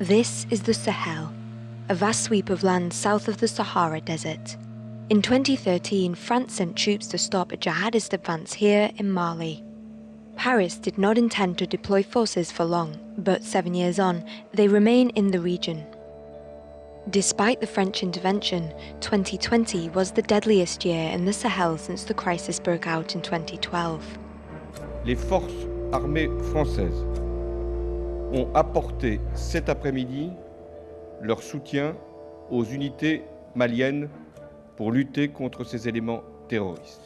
This is the Sahel, a vast sweep of land south of the Sahara Desert. In 2013, France sent troops to stop a jihadist advance here in Mali. Paris did not intend to deploy forces for long, but seven years on, they remain in the region. Despite the French intervention, 2020 was the deadliest year in the Sahel since the crisis broke out in 2012. Les forces armées françaises ont apporté cet après-midi leur soutien aux unités maliennes pour lutter contre ces éléments terroristes.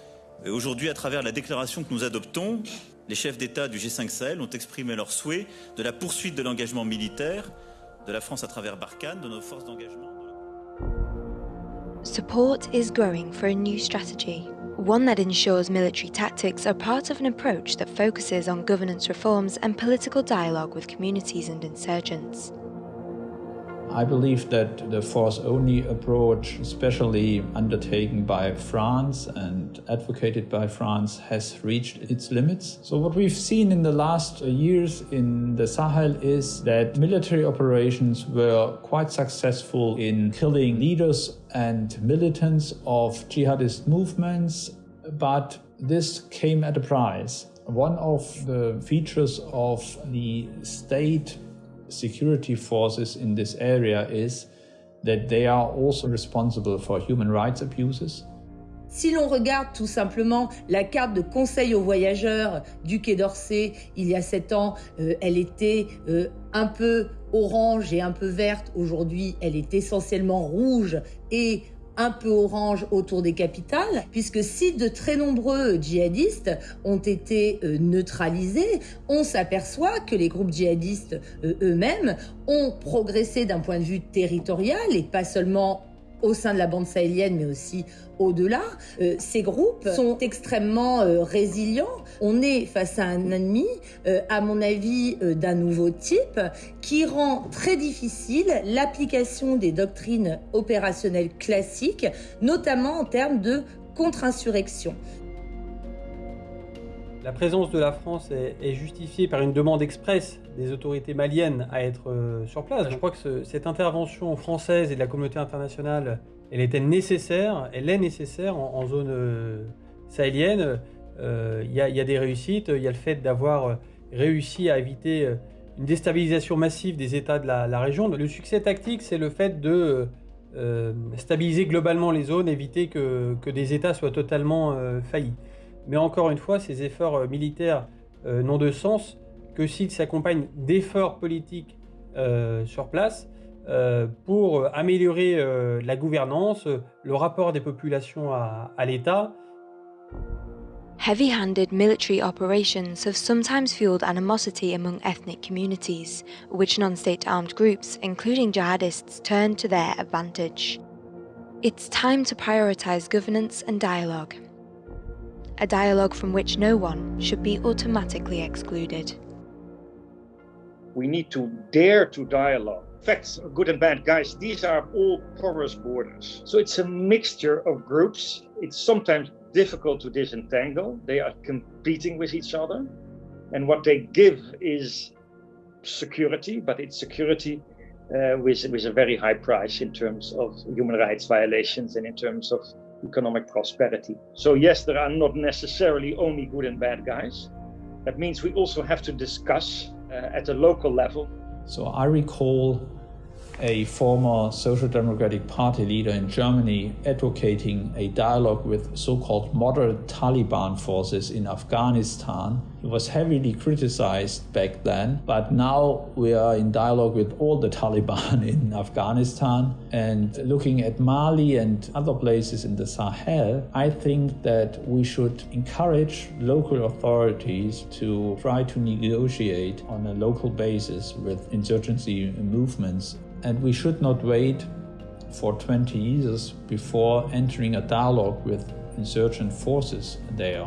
Aujourd'hui, à travers la déclaration que nous adoptons, les chefs d'État du G5 Sahel ont exprimé leur souhait de la poursuite de l'engagement militaire de la France à travers Barkhane, de nos forces d'engagement. Support is growing for a new strategy, one that ensures military tactics are part of an approach that focuses on governance reforms and political dialogue with communities and insurgents. I believe that the force only approach, especially undertaken by France and advocated by France, has reached its limits. So, what we've seen in the last years in the Sahel is that military operations were quite successful in killing leaders and militants of jihadist movements, but this came at a price. One of the features of the state security forces in this area is that they are also responsible for human rights abuses. Si l'on regarde tout simplement la carte de conseil aux voyageurs du Quai d'Orsay, il y a sept ans, euh, elle était euh, un peu orange et un peu verte. Aujourd'hui, elle est essentiellement rouge et un peu orange autour des capitales, puisque si de très nombreux djihadistes ont été euh, neutralisés, on s'aperçoit que les groupes djihadistes euh, eux-mêmes ont progressé d'un point de vue territorial et pas seulement au sein de la bande sahélienne, mais aussi au-delà. Euh, ces groupes sont extrêmement euh, résilients. On est face à un ennemi, euh, à mon avis, d'un nouveau type, qui rend très difficile l'application des doctrines opérationnelles classiques, notamment en termes de contre-insurrection. La présence de la France est, est, justifiée par une demande expresse des autorités maliennes à être euh, sur place. Je crois que ce, cette intervention française et de la communauté internationale, elle était nécessaire, elle est nécessaire en, en zone euh, sahélienne. Il euh, y, y, a des réussites, il y a le fait d'avoir réussi à éviter une déstabilisation massive des États de la, la région. Le succès tactique, c'est le fait de euh, stabiliser globalement les zones, éviter que, que des États soient totalement faillis. Mais encore une fois, ces efforts euh, militaires euh, n'ont de sens que s'ils s'accompagnent d'efforts politiques euh, sur place pour améliorer la gouvernance, le rapport des populations à, à l'État. Heavy-handed military operations have sometimes fueled animosity among ethnic communities, which non-state armed groups, including jihadists, turn to their advantage. It's time to prioritize governance and dialogue. A dialogue from which no one should be automatically excluded. We need to dare to dialogue. Facts, good and bad, guys, these are all porous borders. So it's a mixture of groups. It's sometimes difficult to disentangle. They are competing with each other. And what they give is security, but it's security uh, with, with a very high price in terms of human rights violations and in terms of economic prosperity. So yes, there are not necessarily only good and bad guys. That means we also have to discuss uh, at a local level. So I recall a former Social Democratic Party leader in Germany advocating a dialogue with so-called moderate Taliban forces in Afghanistan. It was heavily criticized back then, but now we are in dialogue with all the Taliban in Afghanistan. And looking at Mali and other places in the Sahel, I think that we should encourage local authorities to try to negotiate on a local basis with insurgency movements and we should not wait for 20 years before entering a dialogue with insurgent forces there.